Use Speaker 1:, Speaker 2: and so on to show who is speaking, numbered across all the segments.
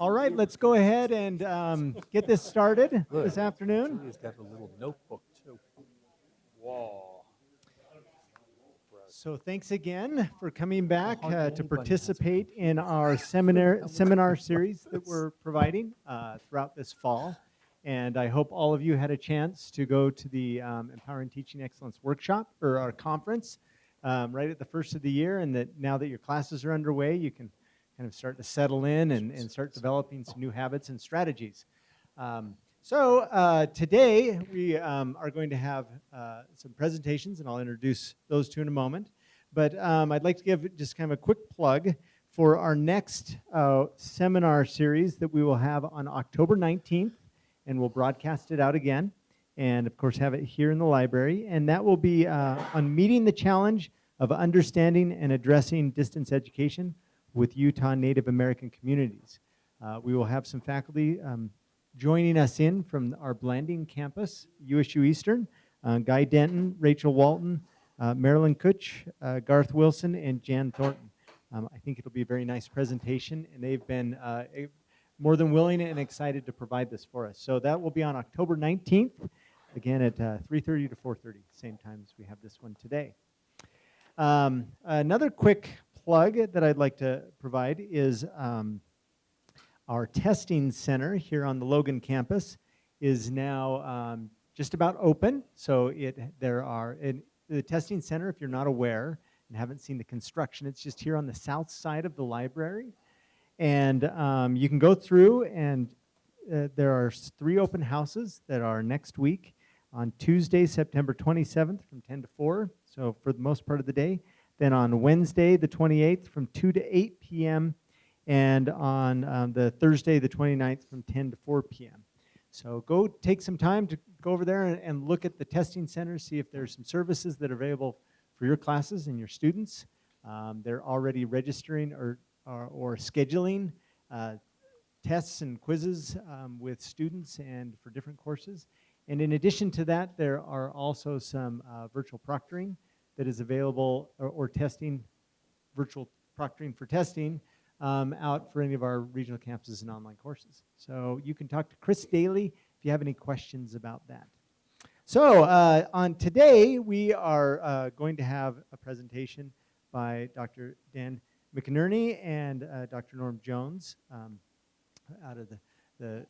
Speaker 1: All right, let's go ahead and um, get this started this afternoon.
Speaker 2: He's got a little notebook too. Whoa.
Speaker 1: So thanks again for coming back uh, to
Speaker 2: anybody has a
Speaker 1: participate in our seminar seminar series that we're providing uh, throughout this fall. And I hope all of you had a chance to go to the um, Empowering Teaching Excellence workshop or our conference um, right at the first of the year, and that now that your classes are underway, you can kind of start to settle in and, and start developing some new habits and strategies. Um, so uh, today we um, are going to have uh, some presentations, and I'll introduce those two in a moment. But um, I'd like to give just kind of a quick plug for our next uh, seminar series that we will have on October 19th, and we'll broadcast it out again, and of course have it here in the library. And that will be uh, on meeting the challenge of understanding and addressing distance education with Utah Native American communities. Uh, we will have some faculty um, joining us in from our Blanding campus, USU Eastern, uh, Guy Denton, Rachel Walton, uh, Marilyn Kutch, uh, Garth Wilson, and Jan Thornton. Um, I think it'll be a very nice presentation, and they've been uh, more than willing and excited to provide this for us. So that will be on October 19th, again at uh, 3.30 to 4.30, same time as we have this one today. Um, another quick plug that I'd like to provide is um, our testing center here on the Logan campus is now um, just about open. So it there are in the testing center. If you're not aware and haven't seen the construction, it's just here on the south side of the library, and um, you can go through and uh, there are three open houses that are next week on Tuesday, September 27th from 10 to 4. So for the most part of the day. Then on Wednesday, the 28th, from 2 to 8 p.m., and on um, the Thursday, the 29th, from 10 to 4 p.m. So go take some time to go over there and, and look at the testing center, see if there's some services that are available for your classes and your students. Um, they're already registering or, or, or scheduling uh, tests and quizzes um, with students and for different courses. And in addition to that, there are also some uh, virtual proctoring that is available or, or testing, virtual proctoring for testing um, out for any of our regional campuses and online courses. So you can talk to Chris Daly if you have any questions about that. So uh, on today, we are uh, going to have a presentation by Dr. Dan McInerney and uh, Dr. Norm Jones um, out of the, the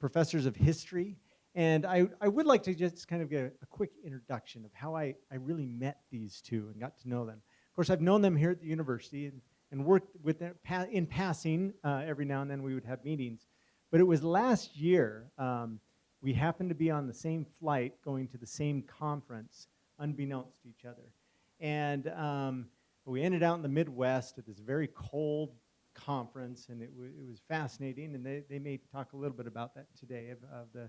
Speaker 1: professors of history. And I, I would like to just kind of get a, quick introduction of how I, I really met these two and got to know them. Of course, I've known them here at the university and, and worked with them in passing. Uh, every now and then we would have meetings. But it was last year, um, we happened to be on the same flight going to the same conference, unbeknownst to each other. And um, we ended out in the Midwest at this very cold conference, and it, it was fascinating. And they, they may talk a little bit about that today of, of the,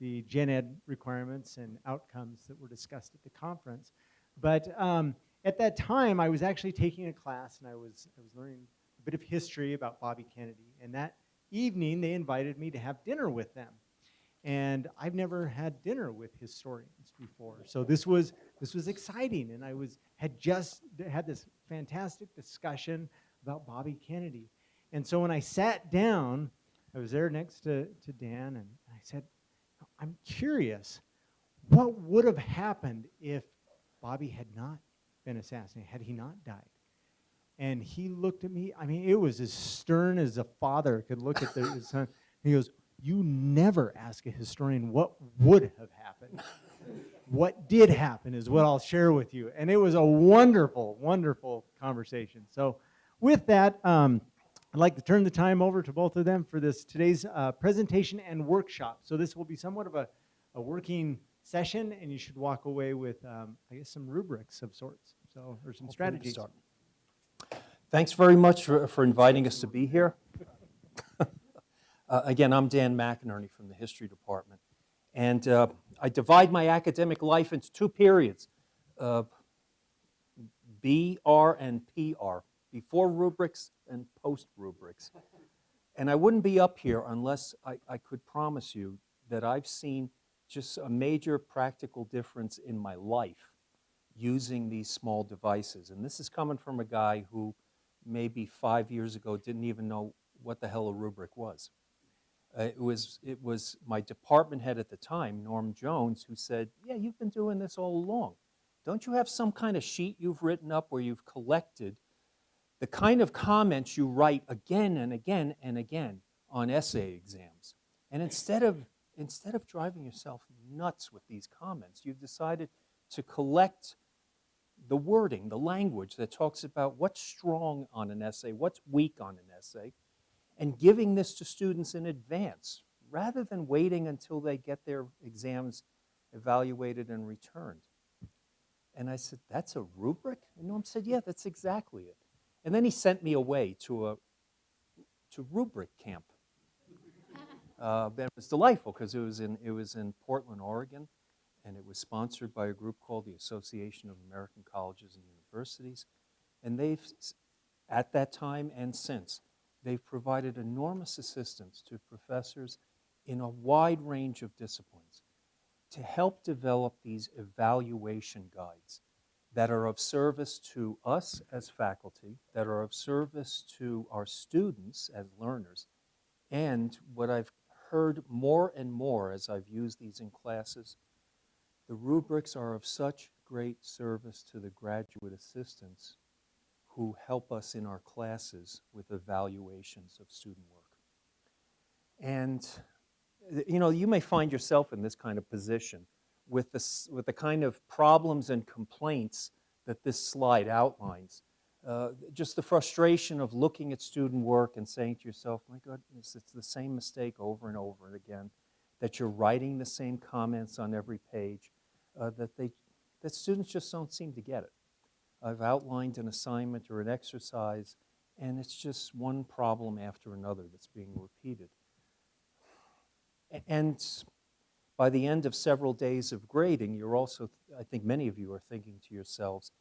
Speaker 1: the gen ed requirements and outcomes that were discussed at the conference. But um, at that time, I was actually taking a class, and I was, I was learning a bit of history about Bobby Kennedy. And that evening, they invited me to have dinner with them and I've never had dinner with historians before. So this was this was exciting, and I was had just had this fantastic discussion about Bobby Kennedy. And so when I sat down, I was there next to, to Dan, and I said, I'm curious, what would have happened if Bobby had not been assassinated, had he not died? And he looked at me, I mean, it was as stern as a father could look at their, his son. He goes, you never ask a historian what would have happened. what did happen is what I'll share with you. And it was a wonderful, wonderful conversation. So, with that, um, I'd like to turn the time over to both of them for this today's uh, presentation and workshop. So, this will be somewhat of a, a working session, and you should walk away with, um, I guess, some rubrics of sorts. So, or some strategies.
Speaker 2: Thanks very much for, for inviting us to be here. Uh, Again, I'm Dan McInerney from the History Department. And uh, I divide my academic life into two periods, uh, BR and PR, before rubrics and post rubrics. And I wouldn't be up here unless I, I could promise you that I've seen just a major practical difference in my life using these small devices. And this is coming from a guy who maybe five years ago didn't even know what the hell a rubric was. Uh, it was it was my department head at the time, Norm Jones, who said, "Yeah, you've been doing this all along. Don't you have some kind of sheet you've written up where you've collected the kind of comments you write again and again and again on essay exams? And instead of instead of driving yourself nuts with these comments, you've decided to collect the wording, the language that talks about what's strong on an essay, what's weak on an essay, and giving this to students in advance rather than waiting until they get their exams evaluated and returned. And I said, That's a rubric? And Norm said, Yeah, that's exactly it. And then he sent me away to a to rubric camp. Uh, it was delightful because it was in it was in Portland, Oregon, and it was sponsored by a group called the Association of American Colleges and Universities. And they've, at that time and since, they've provided enormous assistance to professors in a wide range of disciplines to help develop these evaluation guides that are of service to us as faculty, that are of service to our students as learners, and what I've heard more and more as I've used these in classes, the rubrics are of such great service to the graduate assistants who help us in our classes with evaluations of student work. And you know, you may find yourself in this kind of position with the, with the kind of problems and complaints that this slide outlines. Uh, just the frustration of looking at student work and saying to yourself, my goodness, it's the same mistake over and over again, that you're writing the same comments on every page, uh, that, they, that students just don't seem to get it. I've outlined an assignment or an exercise, and it's just one problem after another that's being repeated. And by the end of several days of grading, you're also, I think many of you are thinking to yourselves,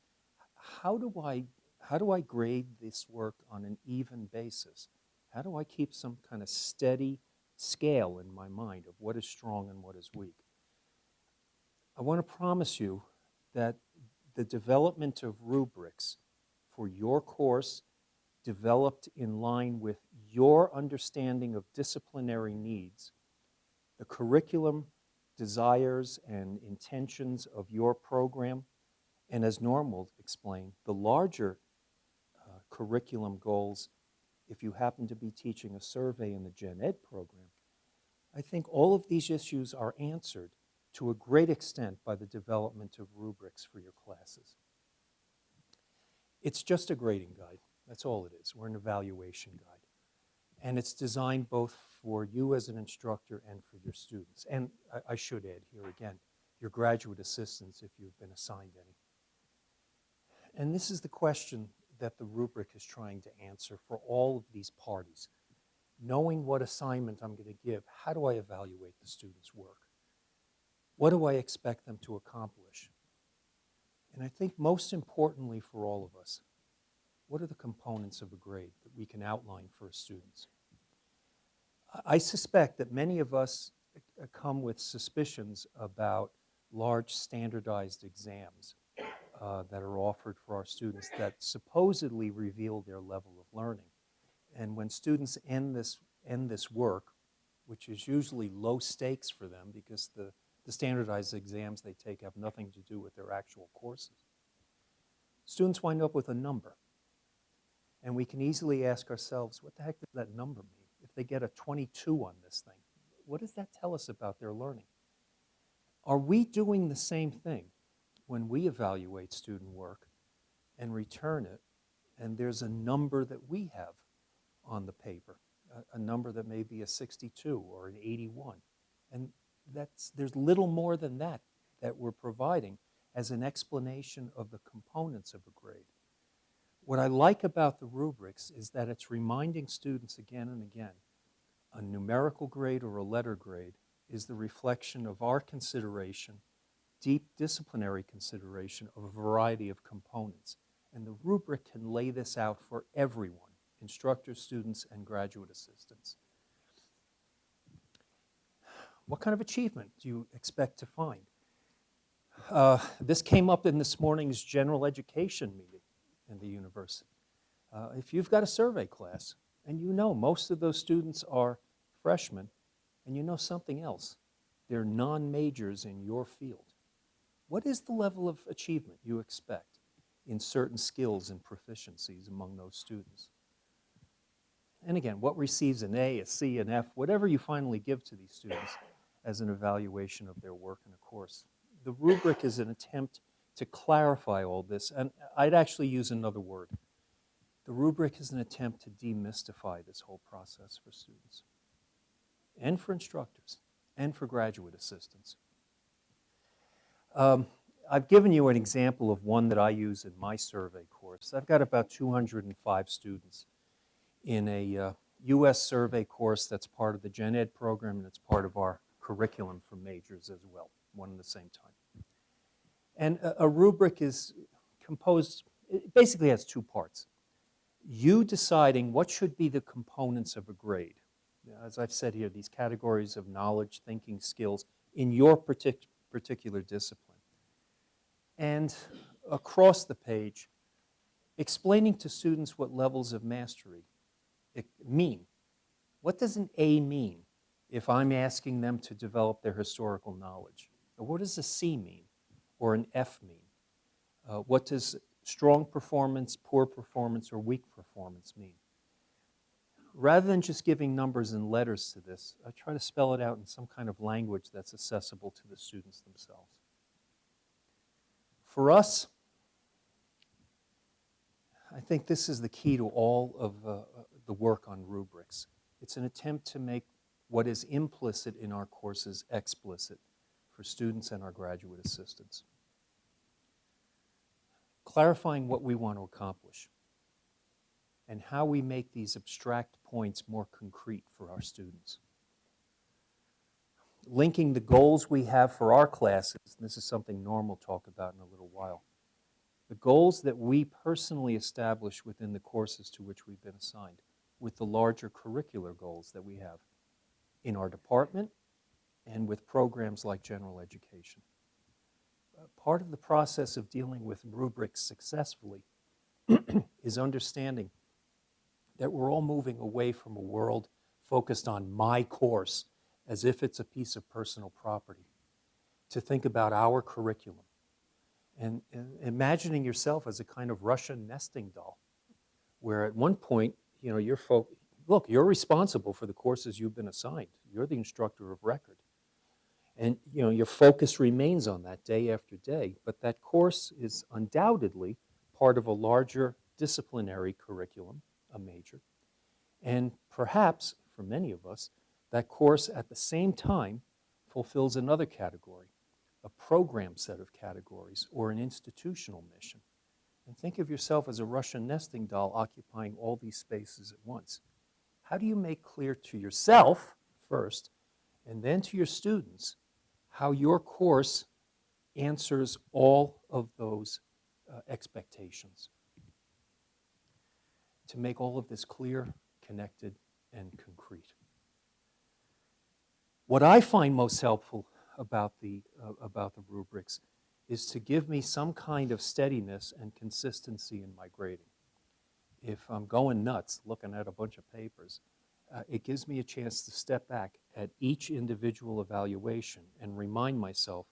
Speaker 2: how do I, how do I grade this work on an even basis? How do I keep some kind of steady scale in my mind of what is strong and what is weak? I want to promise you that the development of rubrics for your course developed in line with your understanding of disciplinary needs, the curriculum desires and intentions of your program, and as Norm will explain, the larger uh, curriculum goals if you happen to be teaching a survey in the Gen Ed program. I think all of these issues are answered to a great extent by the development of rubrics for your classes. It's just a grading guide. That's all it is. We're an evaluation guide. And it's designed both for you as an instructor and for your students. And I, I should add here again, your graduate assistants if you've been assigned any. And this is the question that the rubric is trying to answer for all of these parties. Knowing what assignment I'm going to give, how do I evaluate the student's work? What do I expect them to accomplish? And I think most importantly for all of us, what are the components of a grade that we can outline for students? I- suspect that many of us uh, come with suspicions about large standardized exams uh, that are offered for our students that supposedly reveal their level of learning. And when students end this, end this work, which is usually low stakes for them because the, the standardized exams they take have nothing to do with their actual courses, students wind up with a number. And we can easily ask ourselves, what the heck does that number mean? They get a 22 on this thing, what does that tell us about their learning? Are we doing the same thing when we evaluate student work and return it, and there's a number that we have on the paper, a, a number that may be a 62 or an 81, and that's, there's little more than that that we're providing as an explanation of the components of a grade. What I like about the rubrics is that it's reminding students again and again a numerical grade or a letter grade is the reflection of our consideration, deep disciplinary consideration of a variety of components. And the rubric can lay this out for everyone instructors, students, and graduate assistants. What kind of achievement do you expect to find? Uh, this came up in this morning's general education meeting in the university. Uh, if you've got a survey class And you know most of those students are freshmen, and you know something else. They're non-majors in your field. What is the level of achievement you expect in certain skills and proficiencies among those students? And again, what receives an A, a C, an F, whatever you finally give to these students as an evaluation of their work in a course. The rubric is an attempt to clarify all this, and I'd actually use another word. The rubric is an attempt to demystify this whole process for students and for instructors and for graduate assistants. Um, I've given you an example of one that I use in my survey course. I've got about 205 students in a uh, US survey course that's part of the Gen Ed program and it's part of our curriculum for majors as well, one and the same time. And a, a rubric is composed, it basically has two parts. You deciding what should be the components of a grade. As I've said here, these categories of knowledge, thinking, skills in your partic particular discipline. And across the page, explaining to students what levels of mastery mean. What does an A mean if I'm asking them to develop their historical knowledge? Or what does a C mean or an F mean? Uh, what does strong performance, poor performance, or weak performance mean? Rather than just giving numbers and letters to this, I try to spell it out in some kind of language that's accessible to the students themselves. For us, I think this is the key to all of uh, the work on rubrics. It's an attempt to make what is implicit in our courses explicit for students and our graduate assistants. Clarifying what we want to accomplish and how we make these abstract points more concrete for our students. Linking the goals we have for our classes, this is something Norm will talk about in a little while, the goals that we personally establish within the courses to which we've been assigned with the larger curricular goals that we have in our department and with programs like general education. Part of the process of dealing with rubrics successfully is understanding that we're all moving away from a world focused on my course as if it's a piece of personal property, to think about our curriculum and, and imagining yourself as a kind of Russian nesting doll, where at one point, you know, you're look, you're responsible for the courses you've been assigned. You're the instructor of record. And, you know, your focus remains on that day after day, but that course is undoubtedly part of a larger disciplinary curriculum, a major. And perhaps, for many of us, that course at the same time fulfills another category, a program set of categories, or an institutional mission. And think of yourself as a Russian nesting doll occupying all these spaces at once. How do you make clear to yourself first, and then to your students, how your course answers all of those uh, expectations? To make all of this clear, connected, and concrete. What I find most helpful about the, uh, about the rubrics is to give me some kind of steadiness and consistency in my grading. If I'm going nuts looking at a bunch of papers, uh, it gives me a chance to step back at each individual evaluation and remind myself,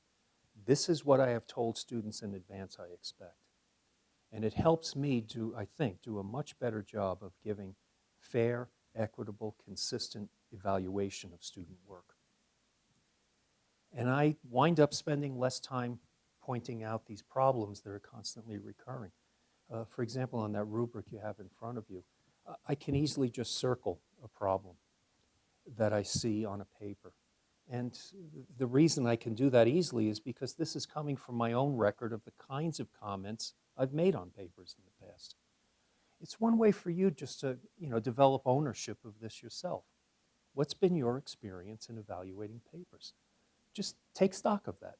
Speaker 2: this is what I have told students in advance I expect. And it helps me to, I think, do a much better job of giving fair, equitable, consistent evaluation of student work. And I wind up spending less time pointing out these problems that are constantly recurring. Uh, for example, on that rubric you have in front of you, uh, I can easily just circle a problem that I see on a paper. And the reason I can do that easily is because this is coming from my own record of the kinds of comments I've made on papers in the past. It's one way for you just to you know, develop ownership of this yourself. What's been your experience in evaluating papers? Just take stock of that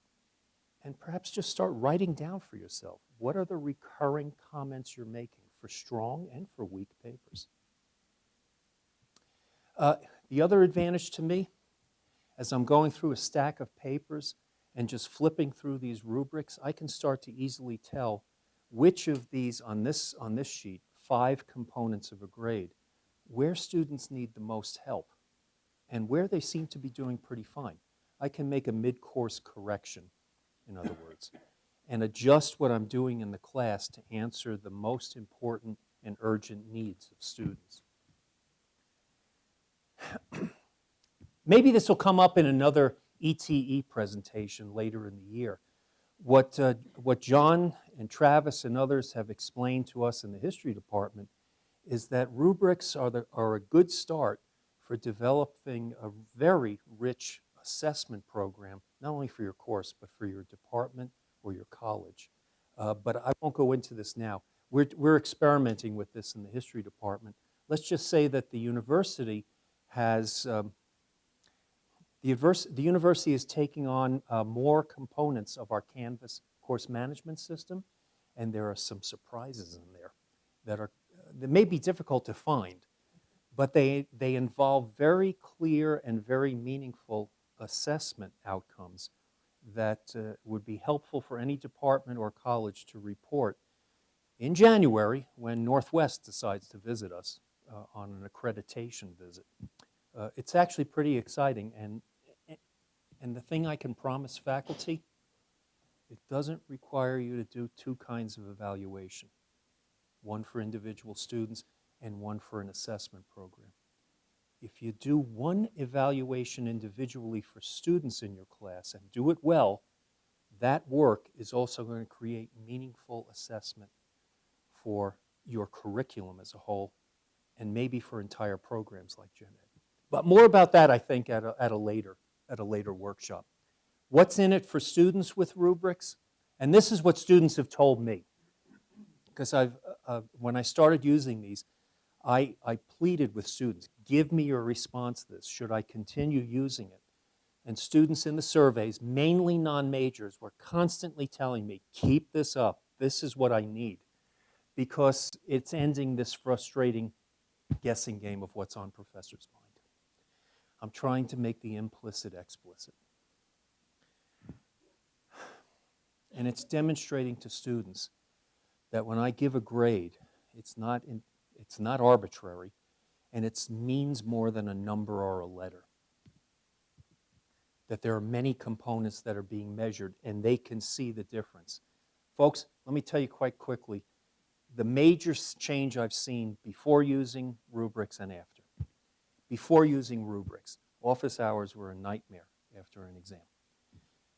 Speaker 2: and perhaps just start writing down for yourself what are the recurring comments you're making for strong and for weak papers. Uh, the other advantage to me, as I'm going through a stack of papers and just flipping through these rubrics, I can start to easily tell which of these on this, on this sheet, five components of a grade, where students need the most help and where they seem to be doing pretty fine. I can make a mid-course correction, in other words, and adjust what I'm doing in the class to answer the most important and urgent needs of students. Maybe this will come up in another ETE presentation later in the year. What, uh, what John and Travis and others have explained to us in the history department is that rubrics are, the, are a good start for developing a very rich assessment program, not only for your course, but for your department or your college. Uh, but I won't go into this now. We're, we're experimenting with this in the history department. Let's just say that the university has, um, the, univers- the university is taking on uh, more components of our Canvas course management system, and there are some surprises in there that are that may be difficult to find, but they, they involve very clear and very meaningful assessment outcomes that uh, would be helpful for any department or college to report in January when Northwest decides to visit us uh, on an accreditation visit. Uh, it's actually pretty exciting, and, and the thing I can promise faculty, it doesn't require you to do two kinds of evaluation one for individual students and one for an assessment program. If you do one evaluation individually for students in your class and do it well, that work is also going to create meaningful assessment for your curriculum as a whole and maybe for entire programs like Gen Ed. But more about that, I think, at a, at a, later, at a later workshop. What's in it for students with rubrics? And this is what students have told me because I've, uh, when I started using these, I, I pleaded with students, give me your response to this. Should I continue using it? And students in the surveys, mainly non-majors, were constantly telling me, keep this up. This is what I need. Because it's ending this frustrating guessing game of what's on professor's mind. I'm trying to make the implicit explicit. And it's demonstrating to students that when I give a grade, it's not, in, it's not arbitrary and it means more than a number or a letter. That there are many components that are being measured and they can see the difference. Folks, let me tell you quite quickly the major change I've seen before using rubrics and after. Before using rubrics, office hours were a nightmare after an exam.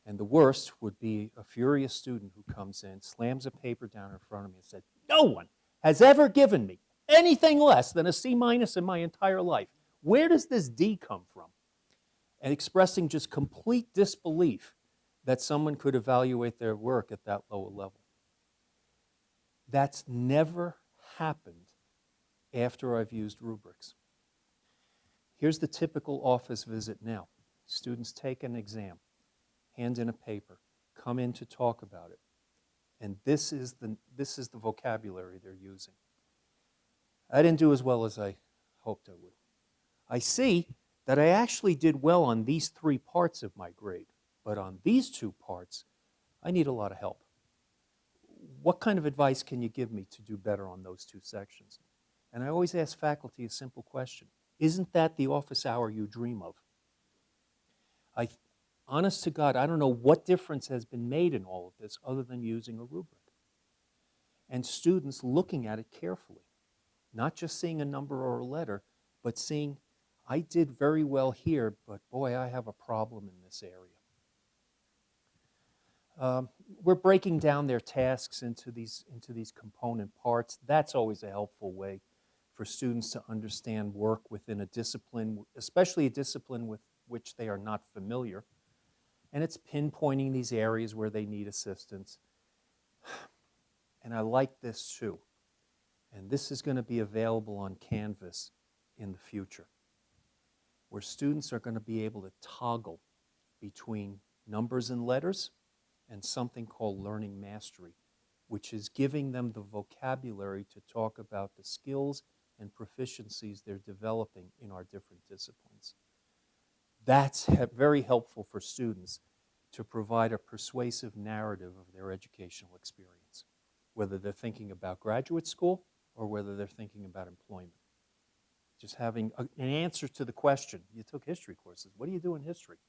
Speaker 2: And the worst would be a furious student who comes in, slams a paper down in front of me and said, no one has ever given me anything less than a C minus in my entire life. Where does this D come from? And expressing just complete disbelief that someone could evaluate their work at that lower level. That's never happened after I've used rubrics. Here's the typical office visit now. Students take an exam hand in a paper, come in to talk about it. And this is the, this is the vocabulary they're using. I didn't do as well as I hoped I would. I see that I actually did well on these three parts of my grade, but on these two parts, I need a lot of help. What kind of advice can you give me to do better on those two sections? And I always ask faculty a simple question. Isn't that the office hour you dream of? I, honest to God, I don't know what difference has been made in all of this other than using a rubric. And students looking at it carefully, not just seeing a number or a letter, but seeing, I did very well here, but boy, I have a problem in this area. Um, we're breaking down their tasks into these, into these component parts. That's always a helpful way for students to understand work within a discipline, especially a discipline with which they are not familiar and it's pinpointing these areas where they need assistance. And I like this too. And this is going to be available on Canvas in the future, where students are going to be able to toggle between numbers and letters and something called learning mastery, which is giving them the vocabulary to talk about the skills and proficiencies they're developing in our different disciplines. That's very helpful for students to provide a persuasive narrative of their educational experience, whether they're thinking about graduate school or whether they're thinking about employment. just having a- an answer to the question. You took history courses. What do you do in history?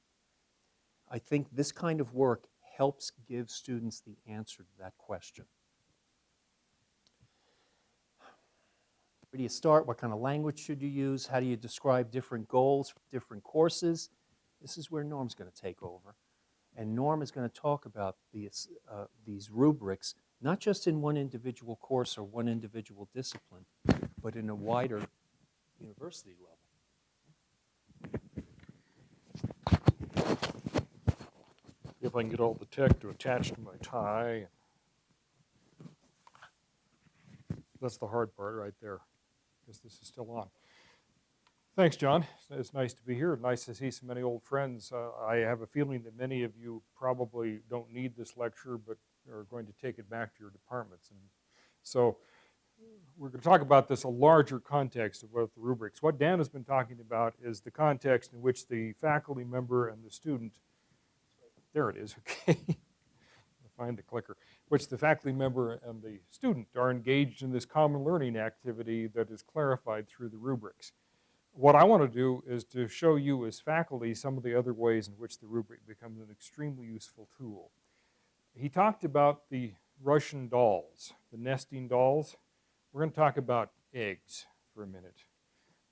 Speaker 2: I think this kind of work helps give students the answer to that question. Where do you start? What kind of language should you use? How do you describe different goals for different courses? This is where Norm's going to take over. And Norm is going to talk about these, uh, these rubrics, not just in one individual course or one individual discipline, but in a wider university level.
Speaker 3: if I can get all the tech to attach to my tie. That's the hard part right there. Guess this is still on. Thanks, John. It's- It's nice to be here. Nice to see so many old friends. Uh, I have a feeling that many of you probably don't need this lecture, but are going to take it back to your departments. And so we're going to talk about this a larger context of what the rubrics. What Dan has been talking about is the context in which the faculty member and the student there it is, okay. Find the clicker. Which the faculty member and the student are engaged in this common learning activity that is clarified through the rubrics. What I want to do is to show you as faculty some of the other ways in which the rubric becomes an extremely useful tool. He talked about the Russian dolls, the nesting dolls. We're going to talk about eggs for a minute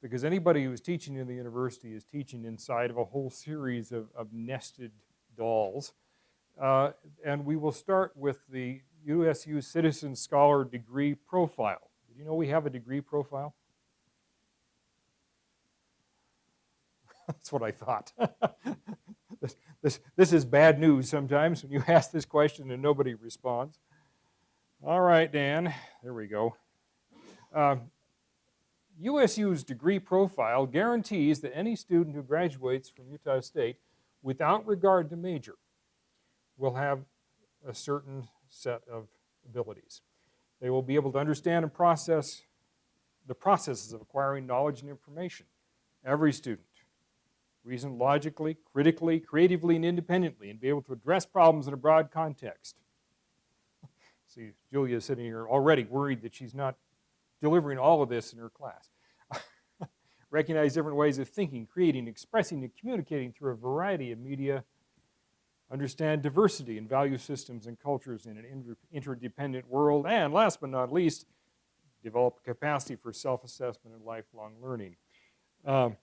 Speaker 3: because anybody who's teaching in the university is teaching inside of a whole series of, of nested dolls. Uh, and we will start with the USU Citizen Scholar degree profile. Did you know we have a degree profile? That's what I thought. this, this, this is bad news sometimes when you ask this question and nobody responds. All right, Dan, there we go. Um, USU's degree profile guarantees that any student who graduates from Utah State without regard to major, will have a certain set of abilities. They will be able to understand and process the processes of acquiring knowledge and information. Every student. Reason logically, critically, creatively, and independently, and be able to address problems in a broad context. See, Julia is sitting here already worried that she's not delivering all of this in her class recognize different ways of thinking, creating, expressing, and communicating through a variety of media, understand diversity and value systems and cultures in an inter interdependent world, and last but not least, develop capacity for self-assessment and lifelong learning. Um,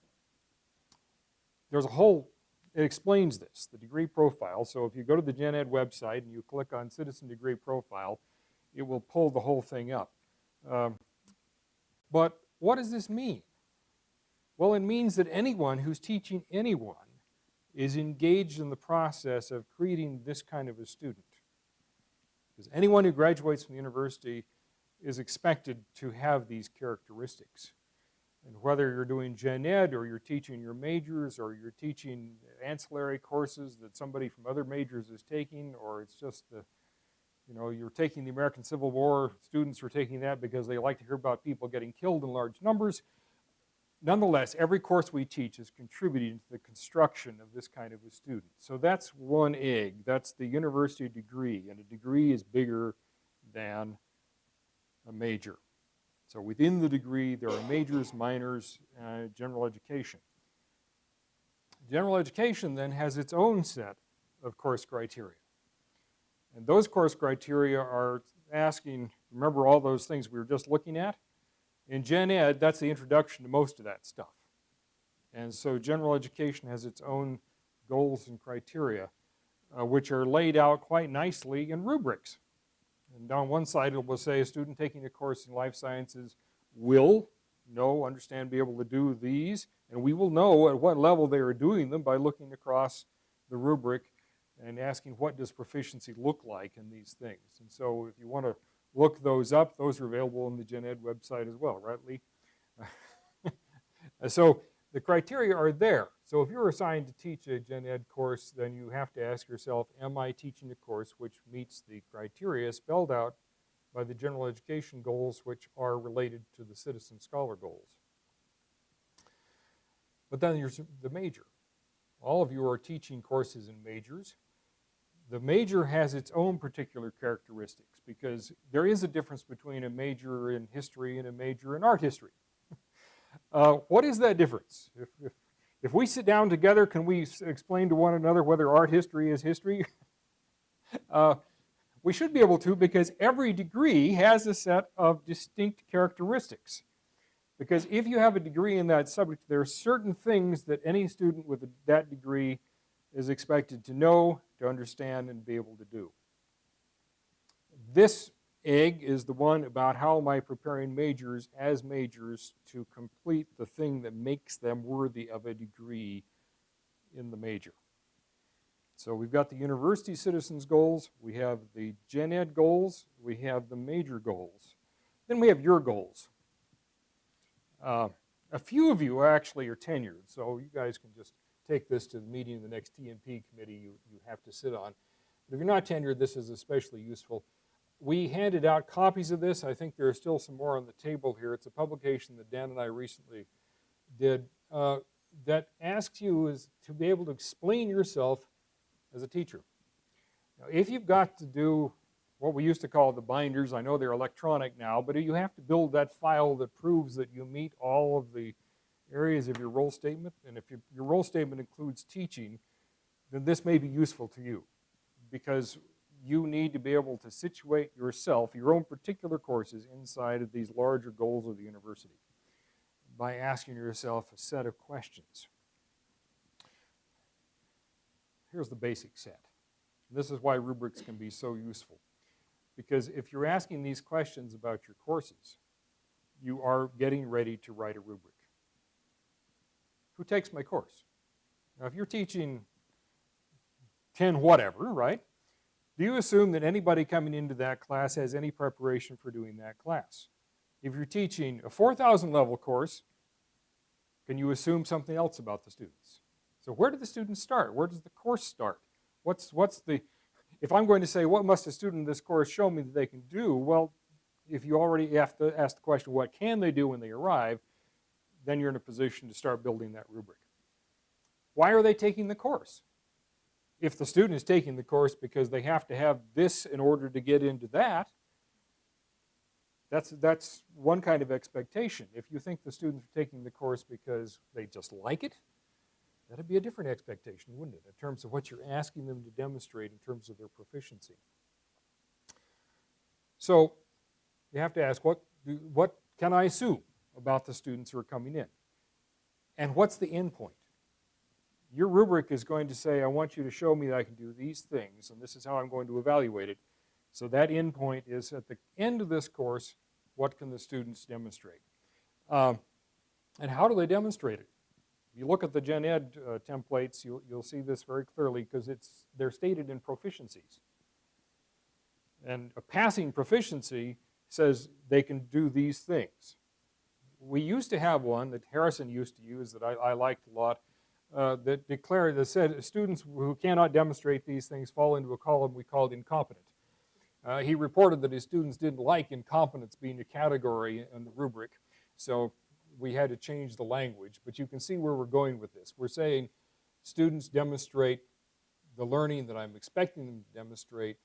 Speaker 3: there's a whole, it explains this, the degree profile. So if you go to the Gen Ed website and you click on Citizen Degree Profile, it will pull the whole thing up. Um, but what does this mean? Well, it means that anyone who's teaching anyone is engaged in the process of creating this kind of a student. Because anyone who graduates from the university is expected to have these characteristics. And whether you're doing gen ed or you're teaching your majors or you're teaching ancillary courses that somebody from other majors is taking or it's just the, you know, you're taking the American Civil War, students are taking that because they like to hear about people getting killed in large numbers nonetheless, every course we teach is contributing to the construction of this kind of a student. So that's one egg. That's the university degree, and a degree is bigger than a major. So within the degree, there are majors, minors, uh, general education. General education then has its own set of course criteria. And those course criteria are asking, remember all those things we were just looking at? In Gen Ed, that's the introduction to most of that stuff. And so general education has its own goals and criteria, uh, which are laid out quite nicely in rubrics. And on one side it will say a student taking a course in life sciences will know, understand, be able to do these, and we will know at what level they are doing them by looking across the rubric and asking what does proficiency look like in these things. And so if you want to look those up. Those are available on the Gen Ed website as well, right, Lee? so the criteria are there. So if you're assigned to teach a Gen Ed course, then you have to ask yourself, am I teaching a course which meets the criteria spelled out by the general education goals which are related to the citizen scholar goals? But then there's the major. All of you are teaching courses in majors the major has its own particular characteristics because there is a difference between a major in history and a major in art history. Uh, what is that difference? If, if, if we sit down together, can we explain to one another whether art history is history? uh, we should be able to because every degree has a set of distinct characteristics. Because if you have a degree in that subject, there are certain things that any student with that degree is expected to know, to understand, and be able to do. This egg is the one about how am I preparing majors as majors to complete the thing that makes them worthy of a degree in the major. So we've got the university citizens goals, we have the gen ed goals, we have the major goals. Then we have your goals. Uh, a few of you actually are tenured, so you guys can just take this to the meeting of the next TMP committee you, you have to sit on. But if you're not tenured, this is especially useful. We handed out copies of this. I think there are still some more on the table here. It's a publication that Dan and I recently did uh, that asks you is to be able to explain yourself as a teacher. Now, if you've got to do what we used to call the binders, I know they're electronic now, but you have to build that file that proves that you meet all of the areas of your role statement. And if your, your role statement includes teaching, then this may be useful to you because you need to be able to situate yourself, your own particular courses, inside of these larger goals of the university by asking yourself a set of questions. Here's the basic set. This is why rubrics can be so useful. Because if you're asking these questions about your courses, you are getting ready to write a rubric. Who takes my course? Now, if you're teaching 10 whatever, right? Do you assume that anybody coming into that class has any preparation for doing that class? If you're teaching a 4,000 level course, can you assume something else about the students? So where do the students start? Where does the course start? What's, what's the, if I'm going to say, what must a student in this course show me that they can do? Well, if you already have to ask the question, what can they do when they arrive? Then you're in a position to start building that rubric. Why are they taking the course? If the student is taking the course because they have to have this in order to get into that, that's, that's one kind of expectation. If you think the students are taking the course because they just like it, that'd be a different expectation, wouldn't it, in terms of what you're asking them to demonstrate in terms of their proficiency. So you have to ask, what, do, what can I assume about the students who are coming in? And what's the end point? Your rubric is going to say, I want you to show me that I can do these things, and this is how I'm going to evaluate it. So that end point is at the end of this course, what can the students demonstrate? Um, and how do they demonstrate it? If you look at the Gen Ed uh, templates, you'll, you'll see this very clearly because it's, they're stated in proficiencies. And a passing proficiency says they can do these things. We used to have one that Harrison used to use that I, I liked a lot uh, that declared, that said students who cannot demonstrate these things fall into a column we called incompetent. Uh, he reported that his students didn't like incompetence being a category in the rubric, so we had to change the language. But you can see where we're going with this. We're saying students demonstrate the learning that I'm expecting them to demonstrate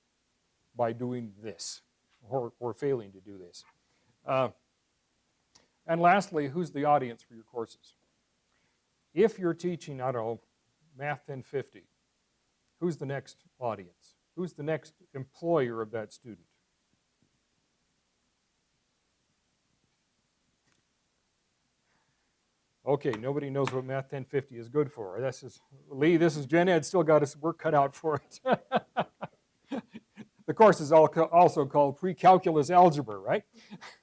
Speaker 3: by doing this or, or failing to do this. Uh, and lastly, who's the audience for your courses? If you're teaching, I don't know, Math 1050, who's the next audience? Who's the next employer of that student? Okay, nobody knows what Math 1050 is good for. This is, Lee, this is Gen Ed, still got us work cut out for it. the course is also called Pre-Calculus Algebra, right?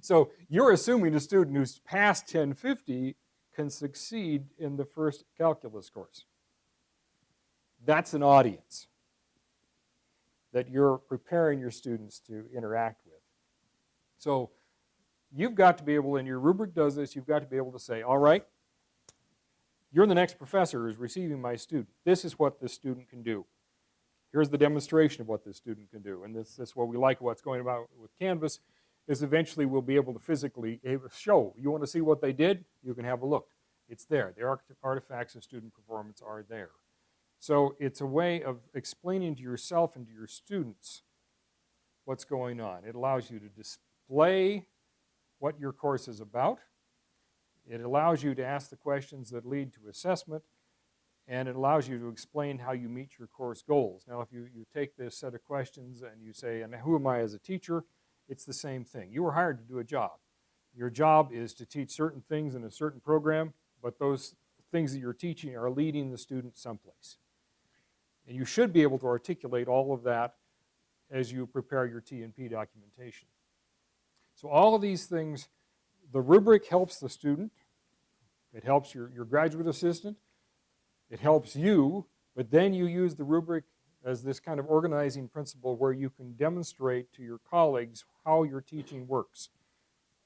Speaker 3: so you're assuming a student who's passed 1050 can succeed in the first calculus course. That's an audience that you're preparing your students to interact with. So you've got to be able, and your rubric does this, you've got to be able to say, all right, you're the next professor who's receiving my student. This is what this student can do. Here's the demonstration of what this student can do. And this, this is what we like what's going about with Canvas, is eventually we'll be able to physically eh, show. You want to see what they did? You can have a look. It's there. The artifacts of student performance are there. So it's a way of explaining to yourself and to your students what's going on. It allows you to display what your course is about. It allows you to ask the questions that lead to assessment, and it allows you to explain how you meet your course goals. Now, if you, you take this set of questions and you say, and who am I as a teacher? It's the same thing. You were hired to do a job. Your job is to teach certain things in a certain program, but those things that you're teaching are leading the student someplace. And you should be able to articulate all of that as you prepare your T&P documentation. So all of these things, the rubric helps the student, it helps your, your graduate assistant, it helps you, but then you use the rubric as this kind of organizing principle where you can demonstrate to your colleagues how your teaching works,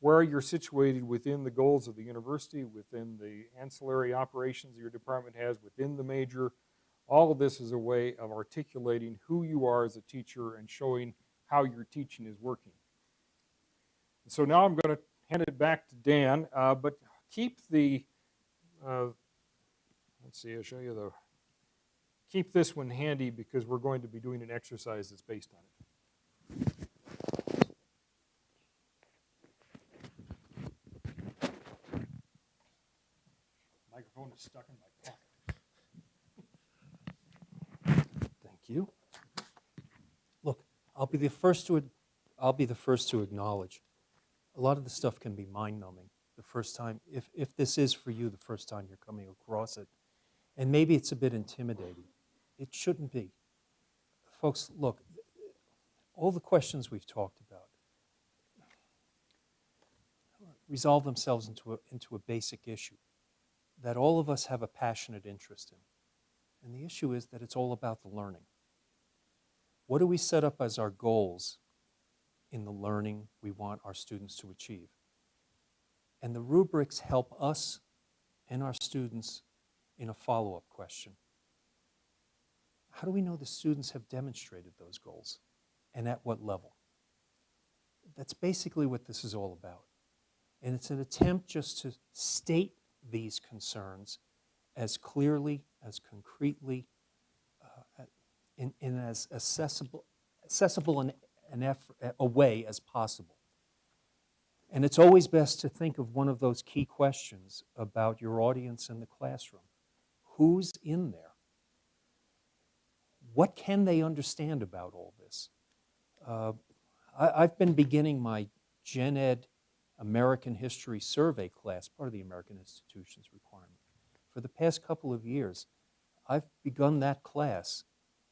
Speaker 3: where you're situated within the goals of the university, within the ancillary operations your department has, within the major. All of this is a way of articulating who you are as a teacher and showing how your teaching is working. So now I'm going to hand it back to Dan, uh, but keep the, uh, let's see, I'll show you the, keep this one handy because we're going to be doing an exercise that's based on it. Microphone is stuck in my pocket.
Speaker 2: Thank you. Look, I'll be the first to, I'll be the first to acknowledge, a lot of the stuff can be mind-numbing the first time, if, if this is for you the first time you're coming across it. And maybe it's a bit intimidating. It shouldn't be. Folks, look, all the questions we've talked about resolve themselves into a, into a basic issue that all of us have a passionate interest in. And the issue is that it's all about the learning. What do we set up as our goals in the learning we want our students to achieve? And the rubrics help us and our students in a follow-up question. How do we know the students have demonstrated those goals and at what level? That's basically what this is all about. And it's an attempt just to state these concerns as clearly, as concretely, uh, in, in as accessible, accessible an, an effort, a way as possible. And it's always best to think of one of those key questions about your audience in the classroom. Who's in there? What can they understand about all this? Uh, I, have been beginning my Gen Ed American History Survey class, part of the American Institutions requirement. For the past couple of years, I've begun that class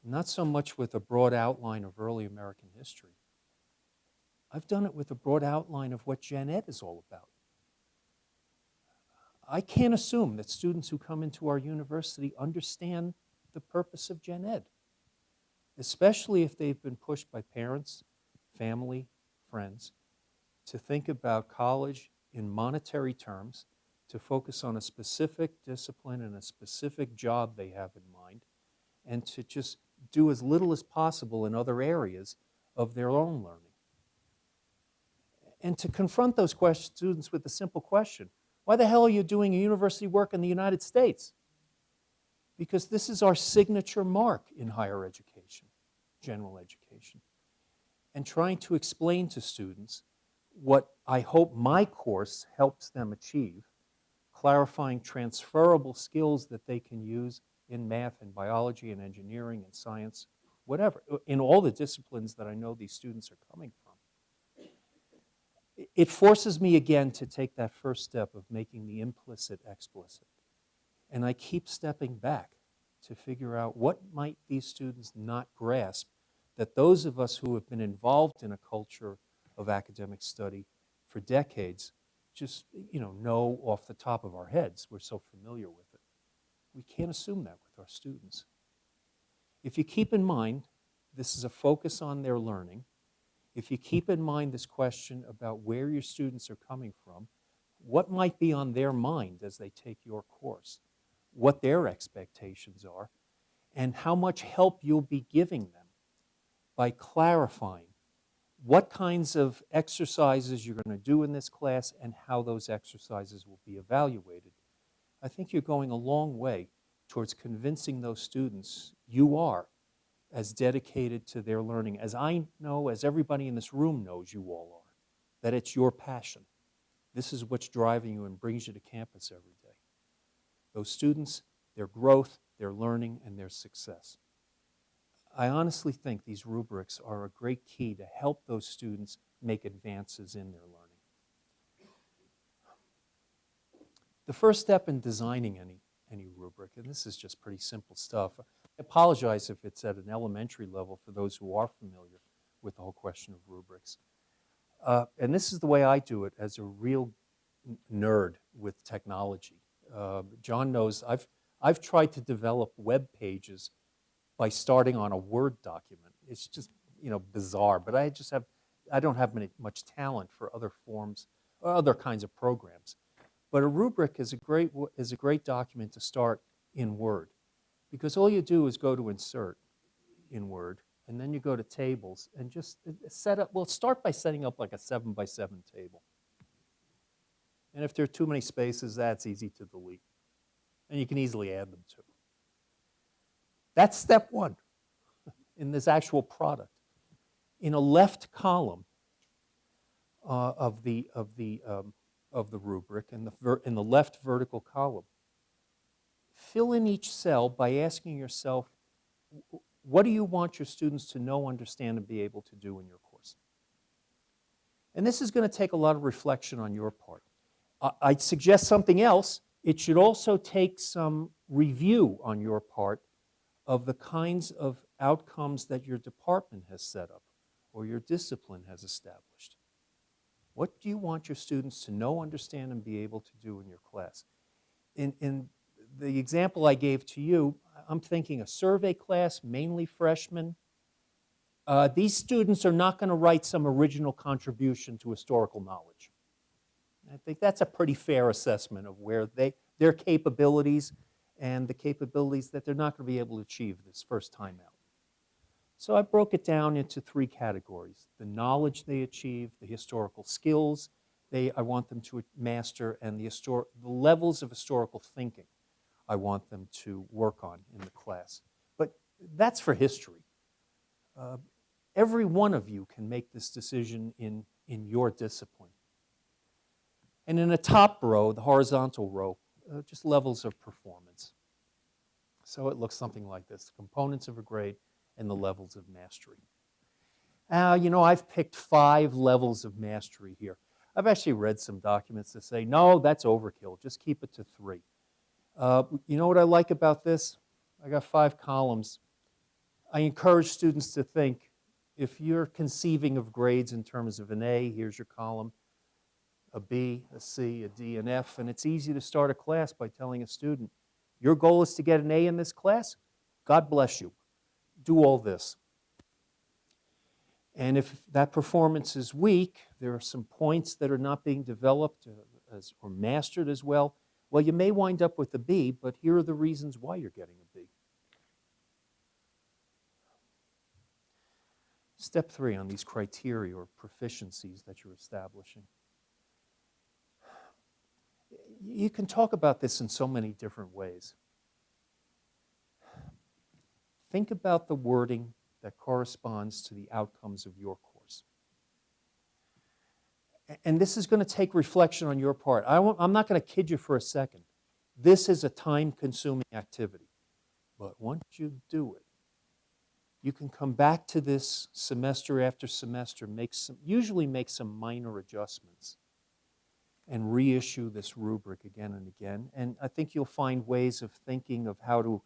Speaker 2: not so much with a broad outline of early American history. I've done it with a broad outline of what Gen Ed is all about. I can't assume that students who come into our university understand the purpose of Gen Ed, especially if they've been pushed by parents, family, friends, to think about college in monetary terms, to focus on a specific discipline and a specific job they have in mind, and to just do as little as possible in other areas of their own learning. And to confront those students with a simple question Why the hell are you doing university work in the United States? Because this is our signature mark in higher education, general education. And trying to explain to students what I hope my course helps them achieve, clarifying transferable skills that they can use in math and biology and engineering and science, whatever, in all the disciplines that I know these students are coming from. It forces me again to take that first step of making the implicit explicit. And I keep stepping back to figure out what might these students not grasp that those of us who have been involved in a culture of academic study for decades just, you know, know off the top of our heads. We're so familiar with it. We can't assume that with our students. If you keep in mind this is a focus on their learning, if you keep in mind this question about where your students are coming from, what might be on their mind as they take your course, what their expectations are, and how much help you'll be giving them by clarifying what kinds of exercises you're going to do in this class and how those exercises will be evaluated. I think you're going a long way towards convincing those students you are as dedicated to their learning as I know, as everybody in this room knows you all are, that it's your passion. This is what's driving you and brings you to campus every day. Those students, their growth, their learning, and their success. I honestly think these rubrics are a great key to help those students make advances in their learning. The first step in designing any, any rubric, and this is just pretty simple stuff. I apologize if it's at an elementary level for those who are familiar with the whole question of rubrics. Uh, and this is the way I do it as a real nerd with technology. Uh, John knows I've, I've tried to develop web pages by starting on a Word document. It's just, you know, bizarre, but I just have, I don't have many, much talent for other forms, or other kinds of programs. But a rubric is a great, is a great document to start in Word because all you do is go to insert in Word and then you go to tables and just uh, set up, well, start by setting up like a seven by seven table. And if there are too many spaces, that's easy to delete. And you can easily add them too. That's step one in this actual product. In a left column uh, of the, of the, um, of the rubric, in the, in the left vertical column, fill in each cell by asking yourself, what do you want your students to know, understand, and be able to do in your course? And this is going to take a lot of reflection on your part. I'd suggest something else. It should also take some review on your part of the kinds of outcomes that your department has set up or your discipline has established. What do you want your students to know, understand, and be able to do in your class? In, in the example I gave to you, I'm thinking a survey class, mainly freshmen. Uh, these students are not going to write some original contribution to historical knowledge. I think that's a pretty fair assessment of where they, their capabilities and the capabilities that they're not going to be able to achieve this first time out. So I broke it down into three categories. The knowledge they achieve, the historical skills they, I want them to master, and the, the levels of historical thinking I want them to work on in the class. But that's for history. Uh, every one of you can make this decision in, in your discipline. And in the top row, the horizontal row, uh, just levels of performance. So it looks something like this the components of a grade and the levels of mastery. Uh, you know, I've picked five levels of mastery here. I've actually read some documents that say, no, that's overkill, just keep it to three. Uh, you know what I like about this? I got five columns. I encourage students to think if you're conceiving of grades in terms of an A, here's your column, a B, a C, a D, an F, and it's easy to start a class by telling a student, your goal is to get an A in this class? God bless you. Do all this. And if that performance is weak, there are some points that are not being developed uh, as, or mastered as well. Well, you may wind up with a B, but here are the reasons why you're getting a B. Step three on these criteria or proficiencies that you're establishing. You can talk about this in so many different ways. Think about the wording that corresponds to the outcomes of your course. And this is going to take reflection on your part. I I'm not going to kid you for a second. This is a time consuming activity. But once you do it, you can come back to this semester after semester, make some, usually make some minor adjustments, and reissue this rubric again and again. And I think you'll find ways of thinking of how to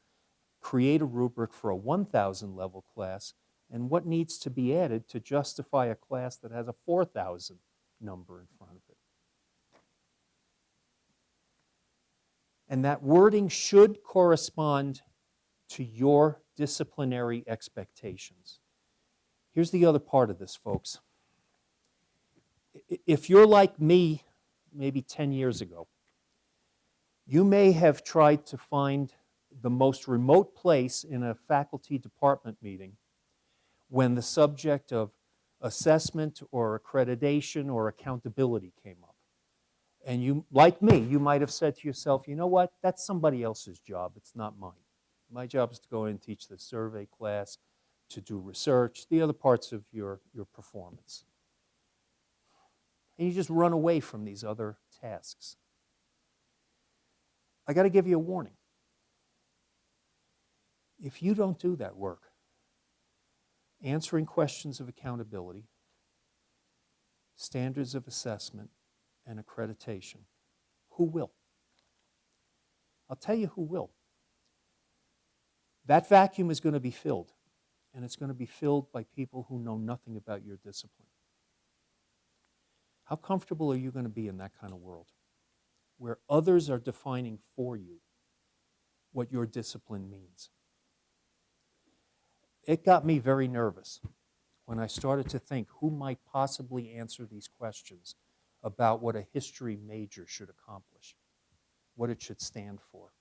Speaker 2: create a rubric for a 1,000 level class and what needs to be added to justify a class that has a 4,000 number in front of it. And that wording should correspond to your disciplinary expectations. Here's the other part of this, folks. If you're like me, maybe 10 years ago, you may have tried to find the most remote place in a faculty department meeting when the subject of assessment or accreditation or accountability came up. And you, like me, you might have said to yourself, you know what, that's somebody else's job, it's not mine. My job is to go in and teach the survey class, to do research, the other parts of your, your performance. And you just run away from these other tasks. I got to give you a warning. If you don't do that work, answering questions of accountability, standards of assessment, and accreditation, who will? I'll tell you who will. That vacuum is going to be filled, and it's going to be filled by people who know nothing about your discipline. How comfortable are you going to be in that kind of world where others are defining for you what your discipline means? It got me very nervous when I started to think who might possibly answer these questions about what a history major should accomplish, what it should stand for.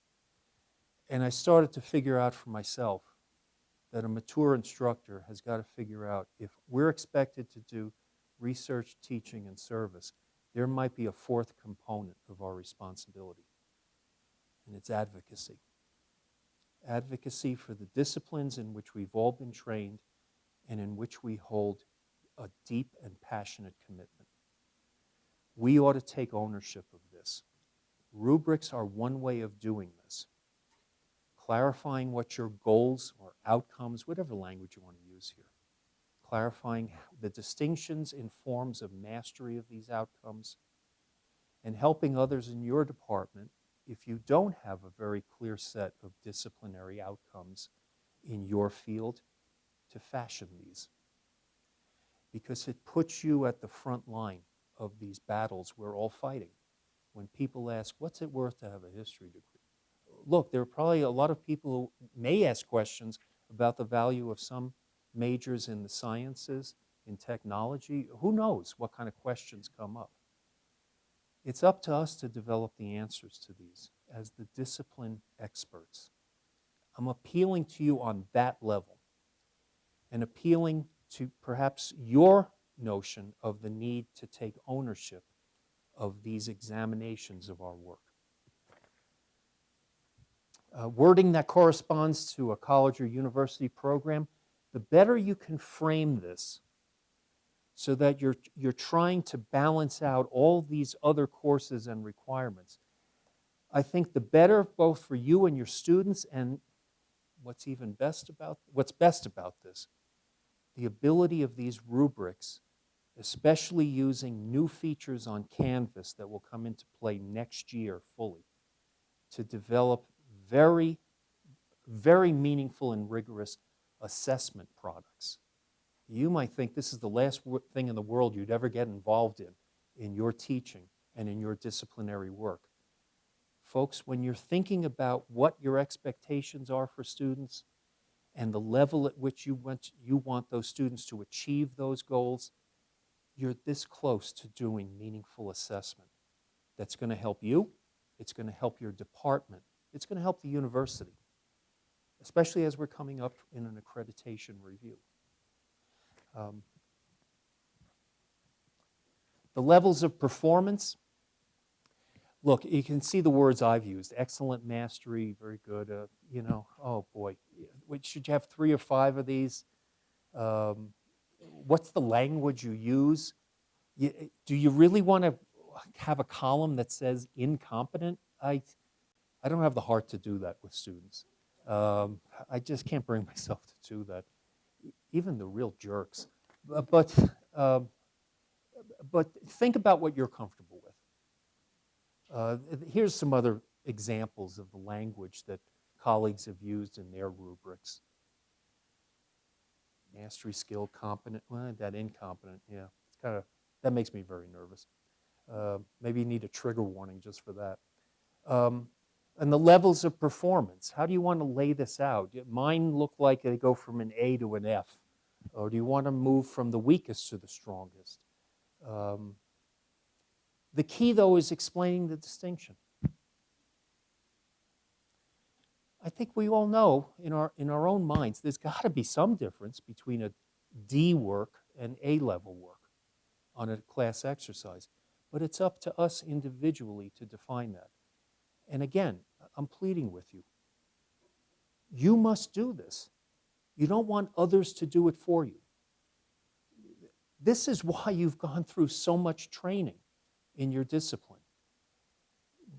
Speaker 2: And I started to figure out for myself that a mature instructor has got to figure out if we're expected to do research, teaching, and service, there might be a fourth component of our responsibility, and it's advocacy. Advocacy for the disciplines in which we've all been trained and in which we hold a deep and passionate commitment. We ought to take ownership of this. Rubrics are one way of doing this. Clarifying what your goals or outcomes, whatever language you want to use here, clarifying the distinctions in forms of mastery of these outcomes, and helping others in your department if you don't have a very clear set of disciplinary outcomes in your field to fashion these. Because it puts you at the front line of these battles we're all fighting. When people ask, what's it worth to have a history degree? Look, there are probably a lot of people who may ask questions about the value of some majors in the sciences, in technology. Who knows what kind of questions come up? It's up to us to develop the answers to these as the discipline experts. I'm appealing to you on that level and appealing to perhaps your notion of the need to take ownership of these examinations of our work. Uh, wording that corresponds to a college or university program, the better you can frame this so that you're, you're trying to balance out all these other courses and requirements, I think the better both for you and your students and what's even best about what's best about this, the ability of these rubrics, especially using new features on Canvas that will come into play next year fully, to develop very, very meaningful and rigorous assessment products. You might think this is the last thing in the world you'd ever get involved in, in your teaching and in your disciplinary work. Folks, when you're thinking about what your expectations are for students and the level at which you want, you want those students to achieve those goals, you're this close to doing meaningful assessment that's going to help you, it's going to help your department, it's going to help the university, especially as we're coming up in an accreditation review. Um, the levels of performance, look, you can see the words I've used, excellent mastery, very good, uh, you know, oh boy, should you have three or five of these? Um, what's the language you use? You, do you really want to have a column that says incompetent? I, I don't have the heart to do that with students. Um, I just can't bring myself to do that. Even the real jerks. But, uh, but think about what you're comfortable with. Uh, here's some other examples of the language that colleagues have used in their rubrics. Mastery, skill, competent, well, that incompetent, yeah, it's kind of, that makes me very nervous. Uh, maybe you need a trigger warning just for that. Um, and the levels of performance. How do you want to lay this out? Mine look like they go from an A to an F. Or do you want to move from the weakest to the strongest? Um, the key, though, is explaining the distinction. I think we all know in our, in our own minds there's got to be some difference between a D work and A level work on a class exercise. But it's up to us individually to define that. And again, I'm pleading with you. You must do this. You don't want others to do it for you. This is why you've gone through so much training in your discipline.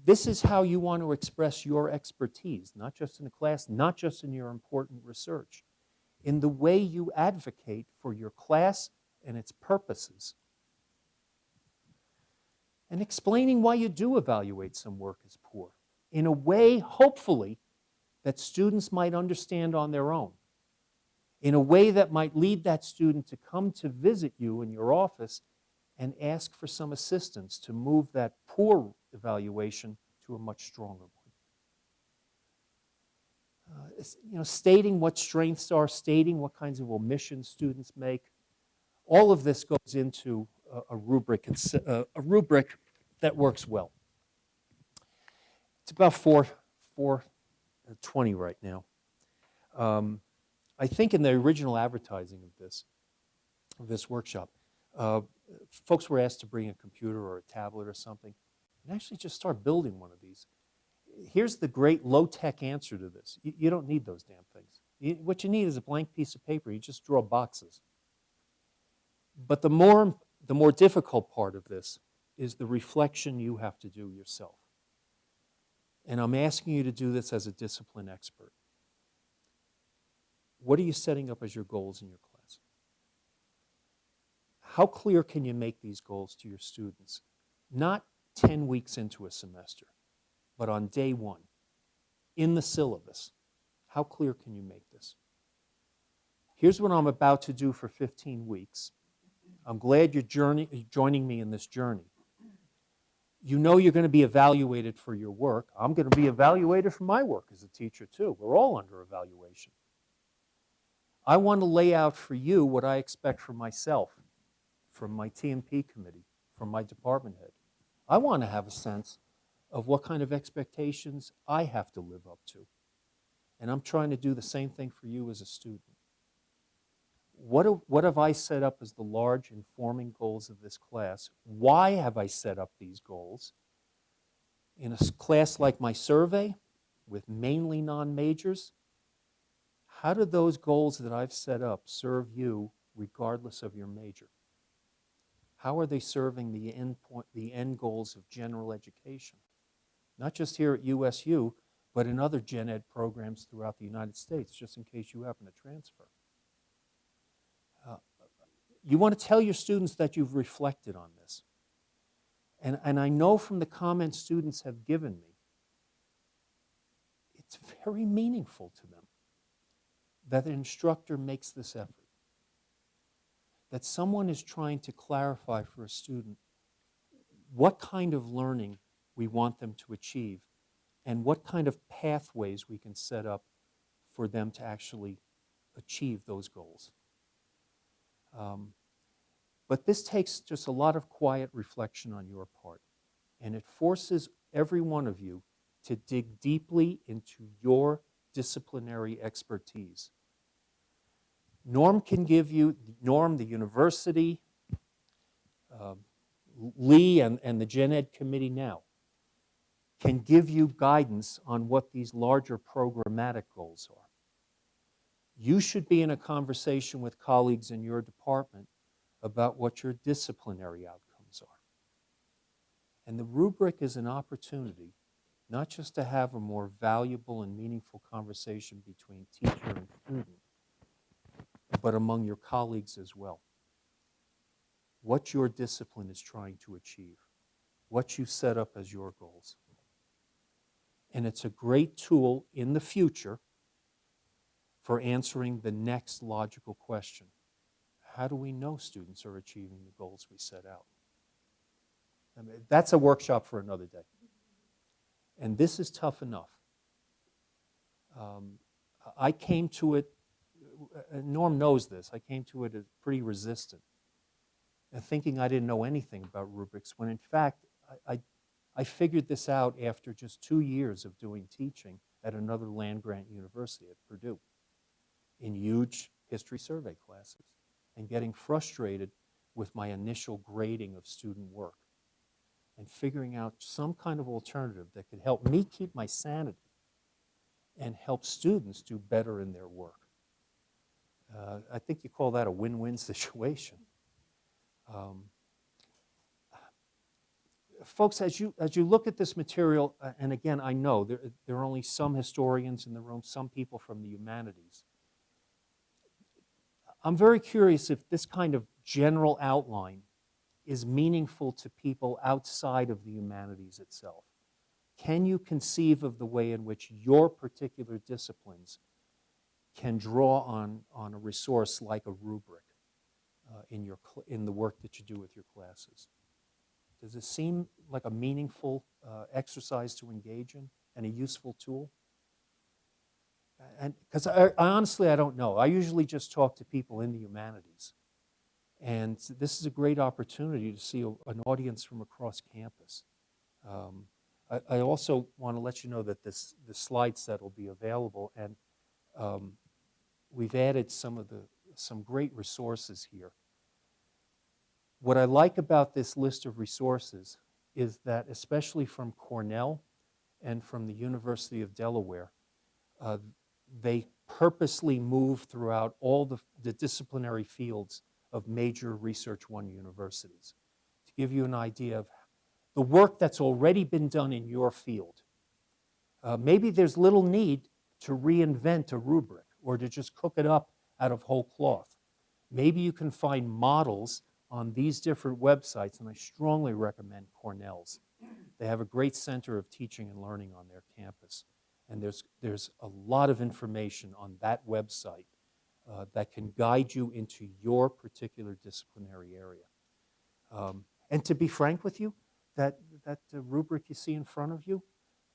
Speaker 2: This is how you want to express your expertise, not just in a class, not just in your important research, in the way you advocate for your class and its purposes. And explaining why you do evaluate some work as poor in a way, hopefully, that students might understand on their own, in a way that might lead that student to come to visit you in your office and ask for some assistance to move that poor evaluation to a much stronger one. Uh, you know, stating what strengths are, stating what kinds of omissions students make, all of this goes into a, rubric, a, rubric that works well. It's about four, 420 right now. Um, I think in the original advertising of this, of this workshop, uh, folks were asked to bring a computer or a tablet or something and actually just start building one of these. Here's the great low-tech answer to this. You, you don't need those damn things. You- what you need is a blank piece of paper. You just draw boxes. But the more, the more difficult part of this is the reflection you have to do yourself. And I'm asking you to do this as a discipline expert. What are you setting up as your goals in your class? How clear can you make these goals to your students? Not 10 weeks into a semester, but on day one, in the syllabus. How clear can you make this? Here's what I'm about to do for 15 weeks. I'm glad you're journey, joining me in this journey. You know you're going to be evaluated for your work. I'm going to be evaluated for my work as a teacher, too. We're all under evaluation. I want to lay out for you what I expect from myself, from my T&P committee, from my department head. I want to have a sense of what kind of expectations I have to live up to. And I'm trying to do the same thing for you as a student. What, do- what have I set up as the large informing goals of this class? Why have I set up these goals? In a class like my survey, with mainly non-majors, how do those goals that I've set up serve you regardless of your major? How are they serving the end point, the end goals of general education? Not just here at USU, but in other gen ed programs throughout the United States, just in case you happen to transfer. You want to tell your students that you've reflected on this. And, and I know from the comments students have given me, it's very meaningful to them that an instructor makes this effort that someone is trying to clarify for a student what kind of learning we want them to achieve and what kind of pathways we can set up for them to actually achieve those goals. Um, but this takes just a lot of quiet reflection on your part, and it forces every one of you to dig deeply into your disciplinary expertise. Norm can give you, Norm, the university, um, Lee and, and the Gen Ed committee now can give you guidance on what these larger programmatic goals are. You should be in a conversation with colleagues in your department about what your disciplinary outcomes are. And the rubric is an opportunity not just to have a more valuable and meaningful conversation between teacher and student, but among your colleagues as well. What your discipline is trying to achieve, what you set up as your goals. And it's a great tool in the future for answering the next logical question. How do we know students are achieving the goals we set out? I mean, that's a workshop for another day. And this is tough enough. Um, I came to it uh, Norm knows this. I came to it as pretty resistant, and thinking I didn't know anything about rubrics, when in fact, I, I, I figured this out after just two years of doing teaching at another land grant university at Purdue in huge history survey classes and getting frustrated with my initial grading of student work and figuring out some kind of alternative that could help me keep my sanity and help students do better in their work. Uh, I think you call that a win-win situation. Um, folks, as you, as you look at this material, uh, and again, I know there, there are only some historians in the room, some people from the humanities. I'm very curious if this kind of general outline is meaningful to people outside of the humanities itself. Can you conceive of the way in which your particular disciplines can draw on, on a resource like a rubric uh, in, your, in the work that you do with your classes? Does it seem like a meaningful uh, exercise to engage in and a useful tool? And because I, I honestly, I don't know. I usually just talk to people in the humanities. And this is a great opportunity to see a, an audience from across campus. Um, I, I also want to let you know that this, the slide set will be available, and um, we've added some of the some great resources here. What I like about this list of resources is that, especially from Cornell and from the University of Delaware, uh, they purposely move throughout all the, the disciplinary fields of major Research One universities to give you an idea of the work that's already been done in your field. Uh, maybe there's little need to reinvent a rubric or to just cook it up out of whole cloth. Maybe you can find models on these different websites, and I strongly recommend Cornell's. They have a great center of teaching and learning on their campus, and there's, there's a lot of information on that website uh, that can guide you into your particular disciplinary area. Um, and to be frank with you, that, that uh, rubric you see in front of you,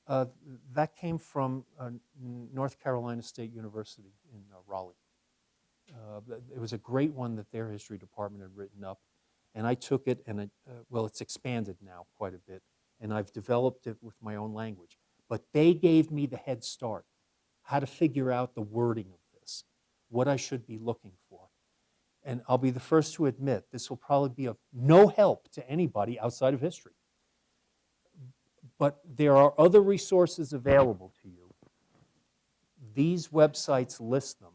Speaker 2: uh, that came from uh, North Carolina State University in uh, Raleigh. Uh, it was a great one that their history department had written up. And I took it and, it, well, it's expanded now quite a bit. And I've developed it with my own language. But they gave me the head start, how to figure out the wording of this, what I should be looking for. And I'll be the first to admit this will probably be of no help to anybody outside of history. But there are other resources available to you. These websites list them.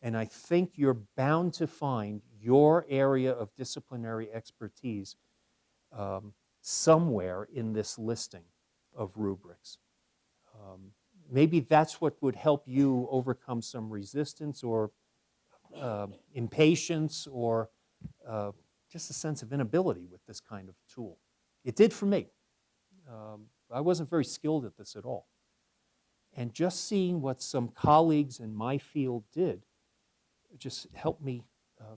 Speaker 2: And I think you're bound to find your area of disciplinary expertise um, somewhere in this listing of rubrics. Um, maybe that's what would help you overcome some resistance or uh, impatience or uh, just a sense of inability with this kind of tool. It did for me. Um, I wasn't very skilled at this at all. And just seeing what some colleagues in my field did just helped me. Uh,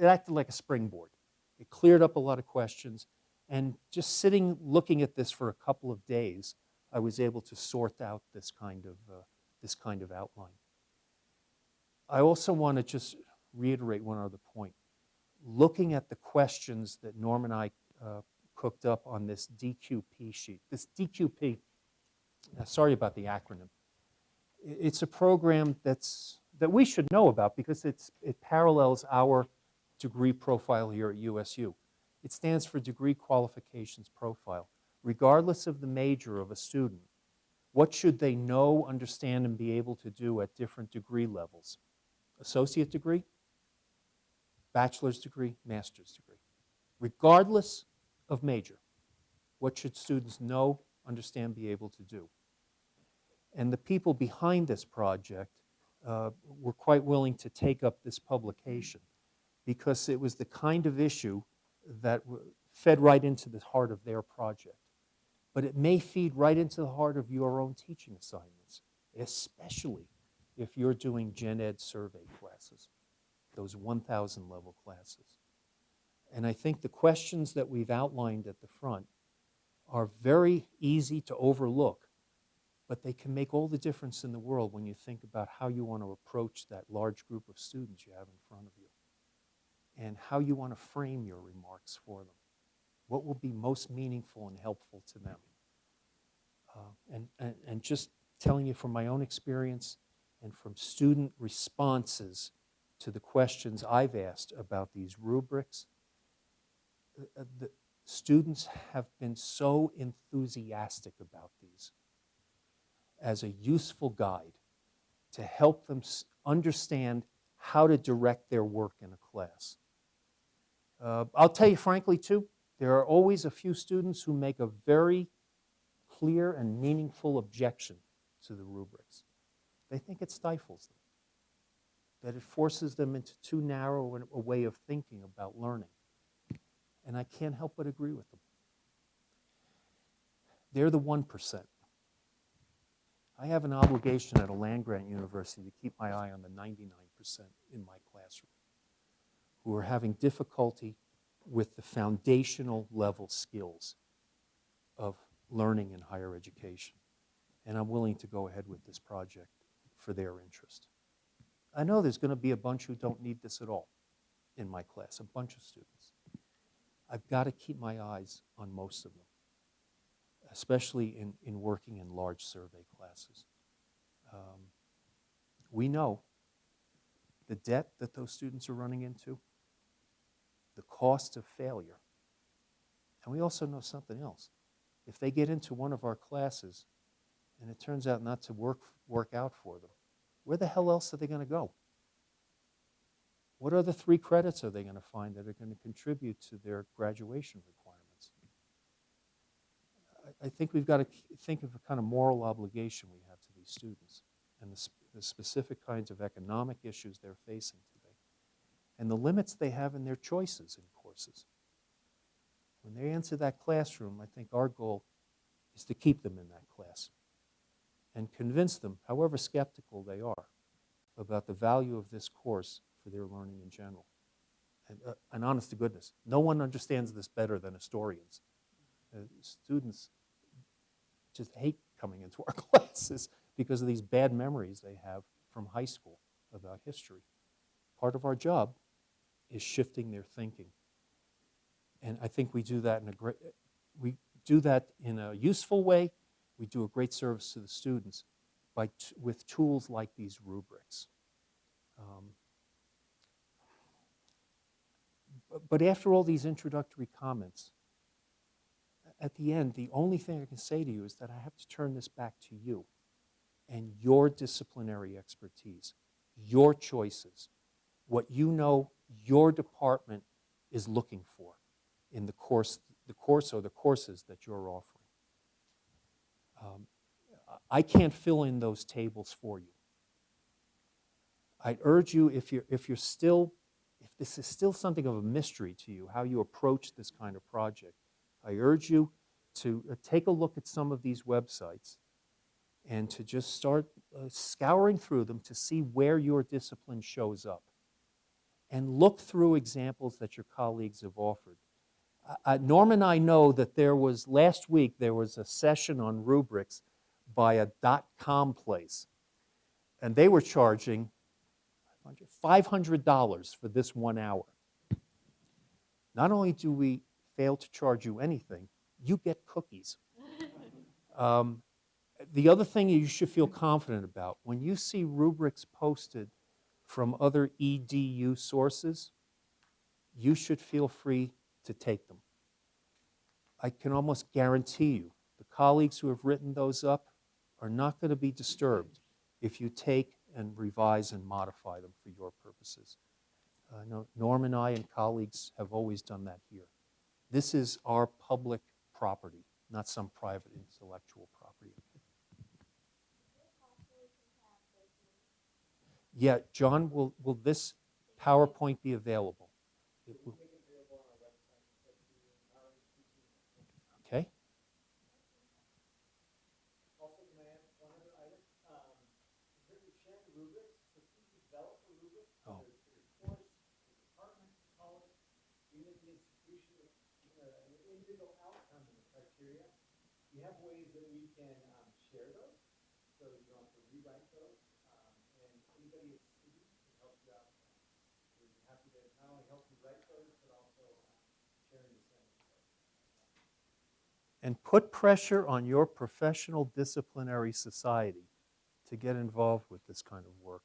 Speaker 2: it acted like a springboard. It cleared up a lot of questions. And just sitting looking at this for a couple of days, I was able to sort out this kind of, uh, this kind of outline. I also want to just reiterate one other point. Looking at the questions that Norm and I uh, cooked up on this DQP sheet. This DQP, uh, sorry about the acronym, it's a program that's, that we should know about because it's, it parallels our degree profile here at USU. It stands for Degree Qualifications Profile. Regardless of the major of a student, what should they know, understand, and be able to do at different degree levels? Associate degree, bachelor's degree, master's degree. Regardless of major, what should students know, understand, be able to do? And the people behind this project uh, were quite willing to take up this publication because it was the kind of issue that fed right into the heart of their project. But it may feed right into the heart of your own teaching assignments, especially if you're doing gen ed survey classes, those 1,000 level classes. And I think the questions that we've outlined at the front are very easy to overlook, but they can make all the difference in the world when you think about how you want to approach that large group of students you have in front of you and how you want to frame your remarks for them. What will be most meaningful and helpful to them? Uh, and, and, and just telling you from my own experience and from student responses to the questions I've asked about these rubrics, uh, uh, the students have been so enthusiastic about these as a useful guide to help them understand how to direct their work in a class. Uh, I'll tell you frankly, too, there are always a few students who make a very clear and meaningful objection to the rubrics. They think it stifles them, that it forces them into too narrow a way of thinking about learning. And I can't help but agree with them. They're the 1%. I have an obligation at a land grant university to keep my eye on the 99% in my classroom who are having difficulty with the foundational level skills of learning in higher education. And I'm willing to go ahead with this project for their interest. I know there's going to be a bunch who don't need this at all in my class, a bunch of students. I've got to keep my eyes on most of them, especially in, in working in large survey classes. Um, we know the debt that those students are running into, the cost of failure. And we also know something else. If they get into one of our classes and it turns out not to work, work out for them, where the hell else are they going to go? What other three credits are they going to find that are going to contribute to their graduation requirements? I, I think we've got to think of a kind of moral obligation we have to these students and the, sp- the specific kinds of economic issues they're facing and the limits they have in their choices in courses. When they enter that classroom, I think our goal is to keep them in that class and convince them, however skeptical they are, about the value of this course for their learning in general. And, uh, and honest to goodness, no one understands this better than historians. Uh, students just hate coming into our classes because of these bad memories they have from high school about history. Part of our job is shifting their thinking. And I think we do that in a great, we do that in a useful way. We do a great service to the students by with tools like these rubrics. Um, but after all these introductory comments, at the end, the only thing I can say to you is that I have to turn this back to you and your disciplinary expertise, your choices, what you know your department is looking for in the course, the course or the courses that you're offering. Um, I can't fill in those tables for you. I'd urge you, if you're, if you're still, if this is still something of a mystery to you, how you approach this kind of project, I urge you to uh, take a look at some of these websites and to just start uh, scouring through them to see where your discipline shows up and look through examples that your colleagues have offered. Uh, Norm and I know that there was, last week, there was a session on rubrics by a dot-com place, and they were charging $500 for this one hour. Not only do we fail to charge you anything, you get cookies. Um, the other thing you should feel confident about, when you see rubrics posted from other EDU sources, you should feel free to take them. I can almost guarantee you the colleagues who have written those up are not going to be disturbed if you take and revise and modify them for your purposes. Uh, no, Norm and I and colleagues have always done that here. This is our public property, not some private intellectual property. Yeah, John, will, will this PowerPoint be available? It will- Okay,
Speaker 1: Also, can I add one other item? Um, in terms of sharing rubrics, for students who develop a rubric,
Speaker 2: Oh.
Speaker 1: whether it's for your course, your department, your college, even at the institution, with even a- an individual outcome and the criteria, we have ways that we can, um, share those, so you don't have to rewrite those. Um, and anybody at City can help you out. with that. We're happy to not only help you write those, but also, um, sharing the same. And put pressure on your professional disciplinary society to get involved with this kind of work.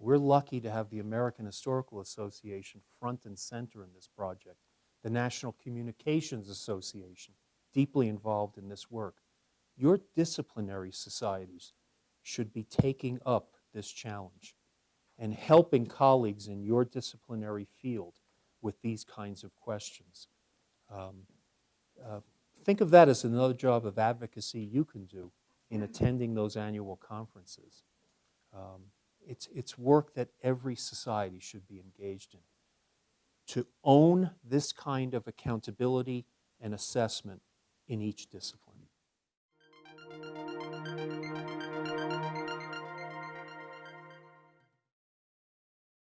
Speaker 1: We're lucky to have the American Historical Association front and center in this project, the National Communications Association deeply involved in this work. Your disciplinary societies should be taking up this challenge and helping colleagues in your disciplinary field
Speaker 2: with these kinds of questions. Um, uh, think of that as another job of advocacy you can do in attending those annual conferences. Um, it's, it's work that every society should be engaged in. To own this kind of accountability and assessment in each discipline.